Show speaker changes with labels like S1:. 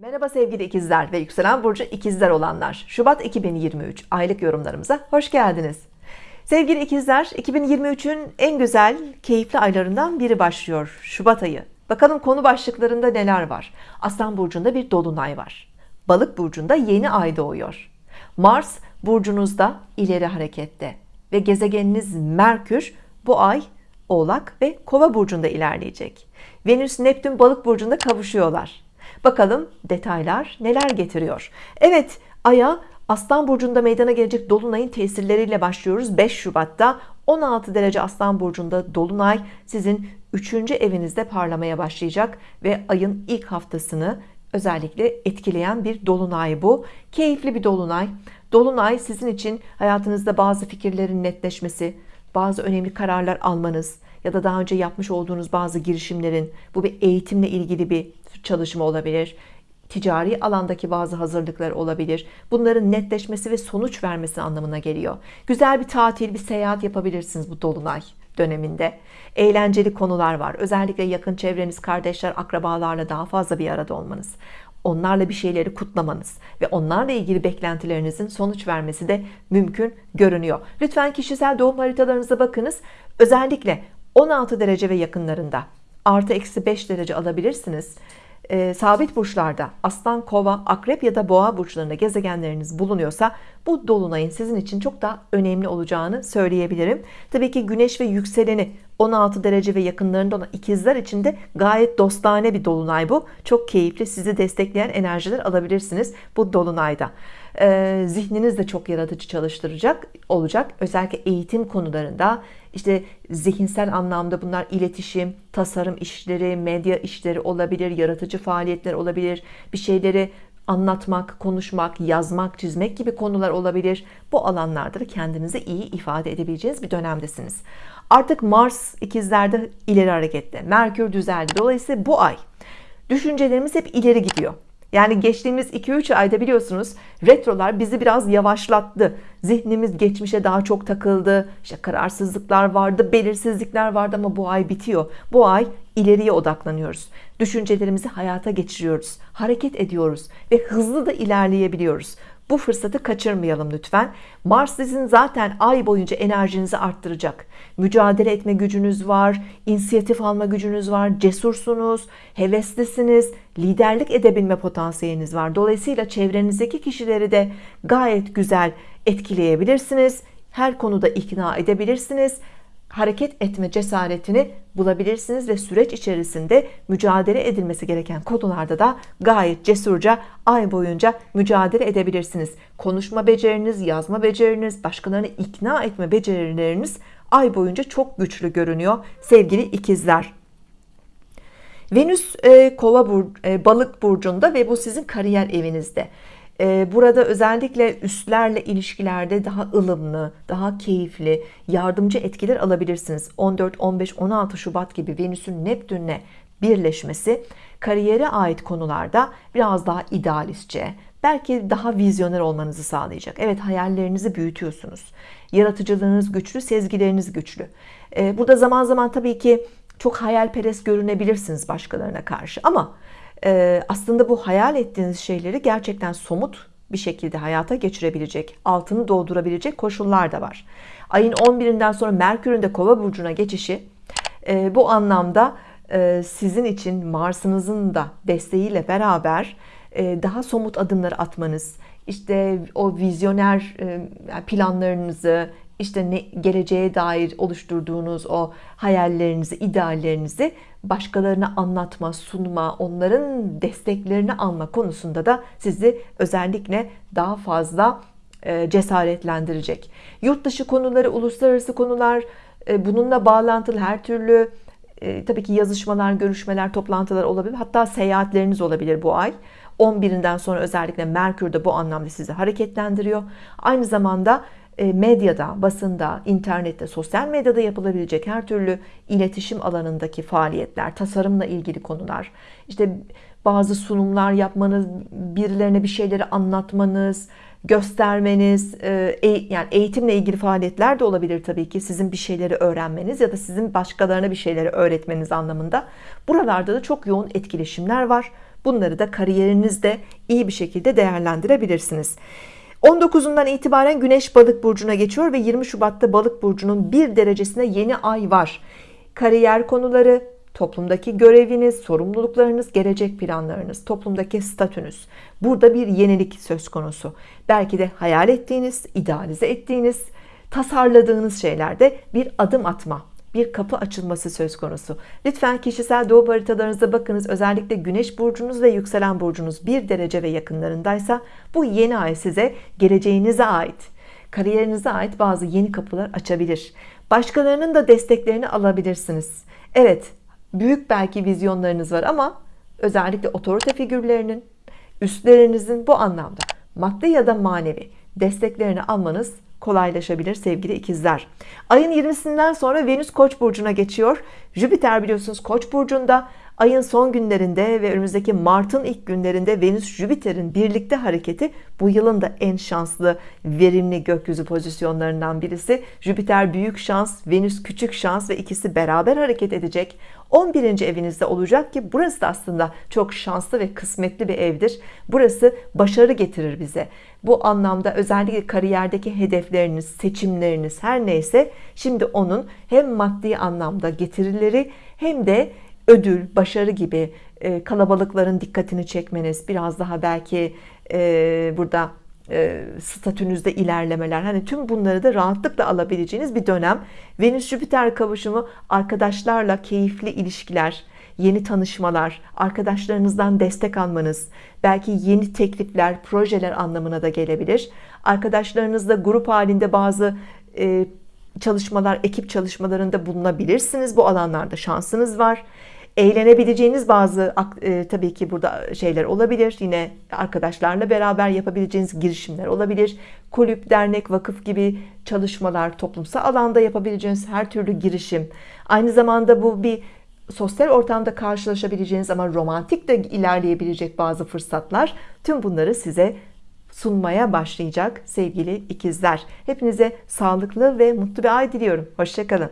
S1: Merhaba sevgili ikizler ve yükselen burcu ikizler olanlar. Şubat 2023 aylık yorumlarımıza hoş geldiniz. Sevgili ikizler 2023'ün en güzel, keyifli aylarından biri başlıyor. Şubat ayı. Bakalım konu başlıklarında neler var? Aslan burcunda bir dolunay var. Balık burcunda yeni ay doğuyor. Mars burcunuzda ileri harekette ve gezegeniniz Merkür bu ay Oğlak ve Kova burcunda ilerleyecek. Venüs Neptün balık burcunda kavuşuyorlar. Bakalım detaylar neler getiriyor. Evet Ay'a Aslan Burcu'nda meydana gelecek Dolunay'ın tesirleriyle başlıyoruz. 5 Şubat'ta 16 derece Aslan Burcu'nda Dolunay sizin 3. evinizde parlamaya başlayacak ve ayın ilk haftasını özellikle etkileyen bir dolunay bu. Keyifli bir dolunay. Dolunay sizin için hayatınızda bazı fikirlerin netleşmesi, bazı önemli kararlar almanız ya da daha önce yapmış olduğunuz bazı girişimlerin bu bir eğitimle ilgili bir çalışma olabilir. Ticari alandaki bazı hazırlıklar olabilir. Bunların netleşmesi ve sonuç vermesi anlamına geliyor. Güzel bir tatil bir seyahat yapabilirsiniz bu dolunay döneminde. Eğlenceli konular var. Özellikle yakın çevreniz kardeşler akrabalarla daha fazla bir arada olmanız. Onlarla bir şeyleri kutlamanız ve onlarla ilgili beklentilerinizin sonuç vermesi de mümkün görünüyor. Lütfen kişisel doğum haritalarınıza bakınız. Özellikle 16 derece ve yakınlarında. Artı eksi 5 derece alabilirsiniz. E, sabit burçlarda aslan kova akrep ya da boğa burçlarında gezegenleriniz bulunuyorsa bu dolunayın sizin için çok daha önemli olacağını söyleyebilirim. Tabii ki güneş ve yükseleni 16 derece ve yakınlarında olan ikizler için de gayet dostane bir dolunay bu. Çok keyifli sizi destekleyen enerjiler alabilirsiniz bu dolunayda ee, zihniniz de çok yaratıcı çalıştıracak olacak. Özellikle eğitim konularında işte zihinsel anlamda bunlar iletişim tasarım işleri medya işleri olabilir yaratıcı faaliyetler olabilir. Bir şeyleri anlatmak konuşmak yazmak çizmek gibi konular olabilir. Bu alanlarda da kendinizi iyi ifade edebileceğiniz bir dönemdesiniz. Artık Mars ikizlerde ileri harekette Merkür düzeldi. Dolayısıyla bu ay düşüncelerimiz hep ileri gidiyor yani geçtiğimiz 2-3 ayda biliyorsunuz retrolar bizi biraz yavaşlattı. Zihnimiz geçmişe daha çok takıldı. İşte kararsızlıklar vardı, belirsizlikler vardı ama bu ay bitiyor. Bu ay ileriye odaklanıyoruz. Düşüncelerimizi hayata geçiriyoruz. Hareket ediyoruz ve hızlı da ilerleyebiliyoruz. Bu fırsatı kaçırmayalım lütfen. Mars sizin zaten ay boyunca enerjinizi arttıracak. Mücadele etme gücünüz var, inisiyatif alma gücünüz var, cesursunuz, heveslisiniz, liderlik edebilme potansiyeliniz var. Dolayısıyla çevrenizdeki kişileri de gayet güzel etkileyebilirsiniz. Her konuda ikna edebilirsiniz hareket etme cesaretini bulabilirsiniz ve süreç içerisinde mücadele edilmesi gereken konularda da gayet cesurca ay boyunca mücadele edebilirsiniz. Konuşma beceriniz, yazma beceriniz, başkalarını ikna etme becerileriniz ay boyunca çok güçlü görünüyor sevgili ikizler. Venüs e, kova bur, e, balık burcunda ve bu sizin kariyer evinizde. Ee, burada özellikle üstlerle ilişkilerde daha ılımlı, daha keyifli, yardımcı etkiler alabilirsiniz. 14, 15, 16 Şubat gibi Venüs'ün Neptün'le birleşmesi kariyere ait konularda biraz daha idealistçe, belki daha vizyoner olmanızı sağlayacak. Evet hayallerinizi büyütüyorsunuz. Yaratıcılığınız güçlü, sezgileriniz güçlü. Ee, burada zaman zaman tabii ki çok hayalperest görünebilirsiniz başkalarına karşı ama aslında bu hayal ettiğiniz şeyleri gerçekten somut bir şekilde hayata geçirebilecek, altını doldurabilecek koşullar da var. Ayın 11'inden sonra Merkür'ün de Kova burcuna geçişi e, bu anlamda e, sizin için Mars'ınızın da desteğiyle beraber e, daha somut adımlar atmanız, işte o vizyoner planlarınızı, işte ne, geleceğe dair oluşturduğunuz o hayallerinizi, ideallerinizi başkalarına anlatma, sunma, onların desteklerini alma konusunda da sizi özellikle daha fazla e, cesaretlendirecek. Yurt dışı konuları, uluslararası konular, e, bununla bağlantılı her türlü e, tabii ki yazışmalar, görüşmeler, toplantılar olabilir. Hatta seyahatleriniz olabilir bu ay. 11'inden sonra özellikle Merkür de bu anlamda sizi hareketlendiriyor. Aynı zamanda medyada, basında, internette, sosyal medyada yapılabilecek her türlü iletişim alanındaki faaliyetler, tasarımla ilgili konular, işte bazı sunumlar yapmanız, birilerine bir şeyleri anlatmanız, göstermeniz, e, yani eğitimle ilgili faaliyetler de olabilir tabii ki sizin bir şeyleri öğrenmeniz ya da sizin başkalarına bir şeyleri öğretmeniz anlamında. Buralarda da çok yoğun etkileşimler var. Bunları da kariyerinizde iyi bir şekilde değerlendirebilirsiniz. 19'undan itibaren Güneş Balık burcuna geçiyor ve 20 Şubat'ta Balık burcunun bir derecesine yeni ay var. Kariyer konuları, toplumdaki göreviniz, sorumluluklarınız, gelecek planlarınız, toplumdaki statünüz. Burada bir yenilik söz konusu. Belki de hayal ettiğiniz, idealize ettiğiniz, tasarladığınız şeylerde bir adım atma, bir kapı açılması söz konusu. Lütfen kişisel doğum haritalarınıza bakınız. Özellikle güneş burcunuz ve yükselen burcunuz bir derece ve yakınlarındaysa bu yeni ay size geleceğinize ait, kariyerinize ait bazı yeni kapılar açabilir. Başkalarının da desteklerini alabilirsiniz. Evet, büyük belki vizyonlarınız var ama özellikle otorite figürlerinin, üstlerinizin bu anlamda maddi ya da manevi desteklerini almanız kolaylaşabilir sevgili ikizler. Ayın 20'sinden sonra Venüs Koç burcuna geçiyor. Jüpiter biliyorsunuz Koç burcunda. Ayın son günlerinde ve önümüzdeki Mart'ın ilk günlerinde Venüs Jüpiter'in birlikte hareketi bu yılın da en şanslı, verimli gökyüzü pozisyonlarından birisi. Jüpiter büyük şans, Venüs küçük şans ve ikisi beraber hareket edecek. 11. evinizde olacak ki burası da aslında çok şanslı ve kısmetli bir evdir. Burası başarı getirir bize. Bu anlamda özellikle kariyerdeki hedefleriniz, seçimleriniz her neyse şimdi onun hem maddi anlamda getirileri hem de ödül, başarı gibi e, kalabalıkların dikkatini çekmeniz, biraz daha belki e, burada e, statünüzde ilerlemeler. Hani tüm bunları da rahatlıkla alabileceğiniz bir dönem. Venüs Jüpiter kavuşumu arkadaşlarla keyifli ilişkiler yeni tanışmalar arkadaşlarınızdan destek almanız belki yeni teklifler projeler anlamına da gelebilir. Arkadaşlarınızla grup halinde bazı çalışmalar ekip çalışmalarında bulunabilirsiniz. Bu alanlarda şansınız var eğlenebileceğiniz bazı e, tabii ki burada şeyler olabilir. Yine arkadaşlarla beraber yapabileceğiniz girişimler olabilir. Kulüp dernek vakıf gibi çalışmalar toplumsal alanda yapabileceğiniz her türlü girişim. Aynı zamanda bu bir sosyal ortamda karşılaşabileceğiniz ama romantik de ilerleyebilecek bazı fırsatlar. Tüm bunları size sunmaya başlayacak sevgili ikizler. Hepinize sağlıklı ve mutlu bir ay diliyorum. Hoşçakalın